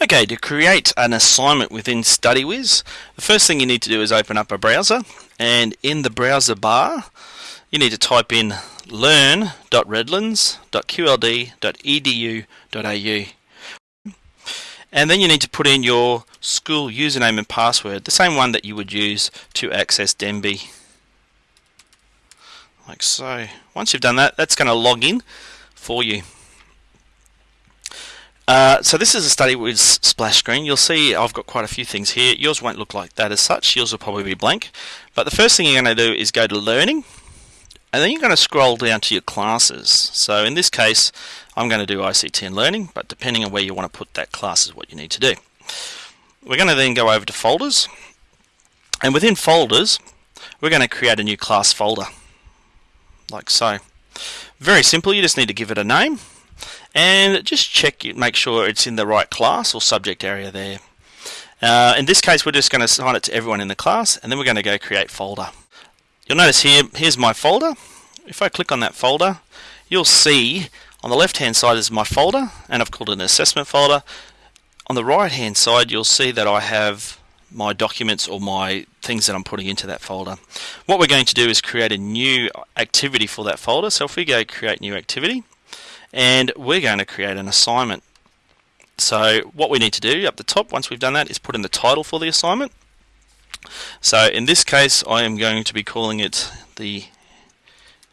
Okay, to create an assignment within StudyWiz, the first thing you need to do is open up a browser and in the browser bar you need to type in learn.redlands.qld.edu.au and then you need to put in your school username and password, the same one that you would use to access Denby. Like so. Once you've done that, that's going to log in for you. Uh, so this is a StudyWiz splash screen. You'll see I've got quite a few things here. Yours won't look like that as such. Yours will probably be blank. But the first thing you're going to do is go to Learning. And then you're going to scroll down to your classes. So in this case, I'm going to do ICT and Learning. But depending on where you want to put that class is what you need to do. We're going to then go over to Folders. And within Folders, we're going to create a new class folder. Like so. Very simple. You just need to give it a name and just check it, make sure it's in the right class or subject area there. Uh, in this case we're just going to assign it to everyone in the class and then we're going to go create folder. You'll notice here, here's my folder. If I click on that folder you'll see on the left hand side is my folder and I've called it an assessment folder. On the right hand side you'll see that I have my documents or my things that I'm putting into that folder. What we're going to do is create a new activity for that folder. So if we go create new activity and we're going to create an assignment. So what we need to do up the top once we've done that is put in the title for the assignment. So in this case I am going to be calling it the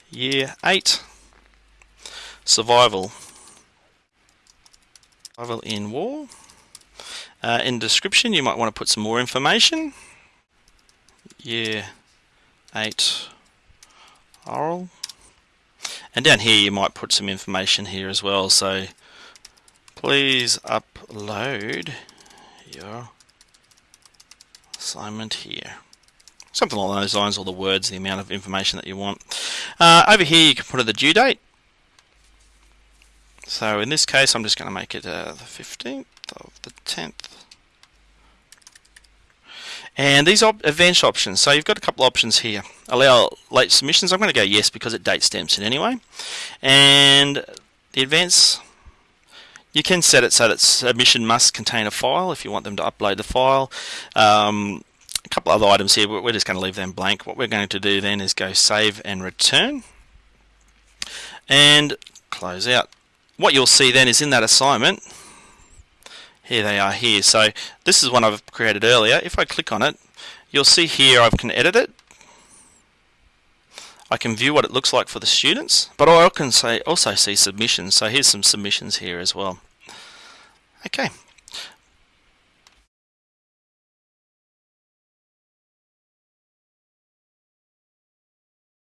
year 8 survival survival in war. Uh, in description you might want to put some more information. Year 8 oral and down here you might put some information here as well. So please upload your assignment here. Something along those lines, all the words, the amount of information that you want. Uh, over here you can put in the due date. So in this case I'm just going to make it uh, the 15th of the 10th and these op advanced options, so you've got a couple options here. Allow late submissions, I'm going to go yes because it date stamps it anyway. And the advanced, you can set it so that submission must contain a file if you want them to upload the file. Um, a couple other items here, but we're just going to leave them blank. What we're going to do then is go save and return and close out. What you'll see then is in that assignment, here they are here. So this is one I've created earlier. If I click on it, you'll see here I can edit it. I can view what it looks like for the students, but I can say also see submissions. So here's some submissions here as well. Okay,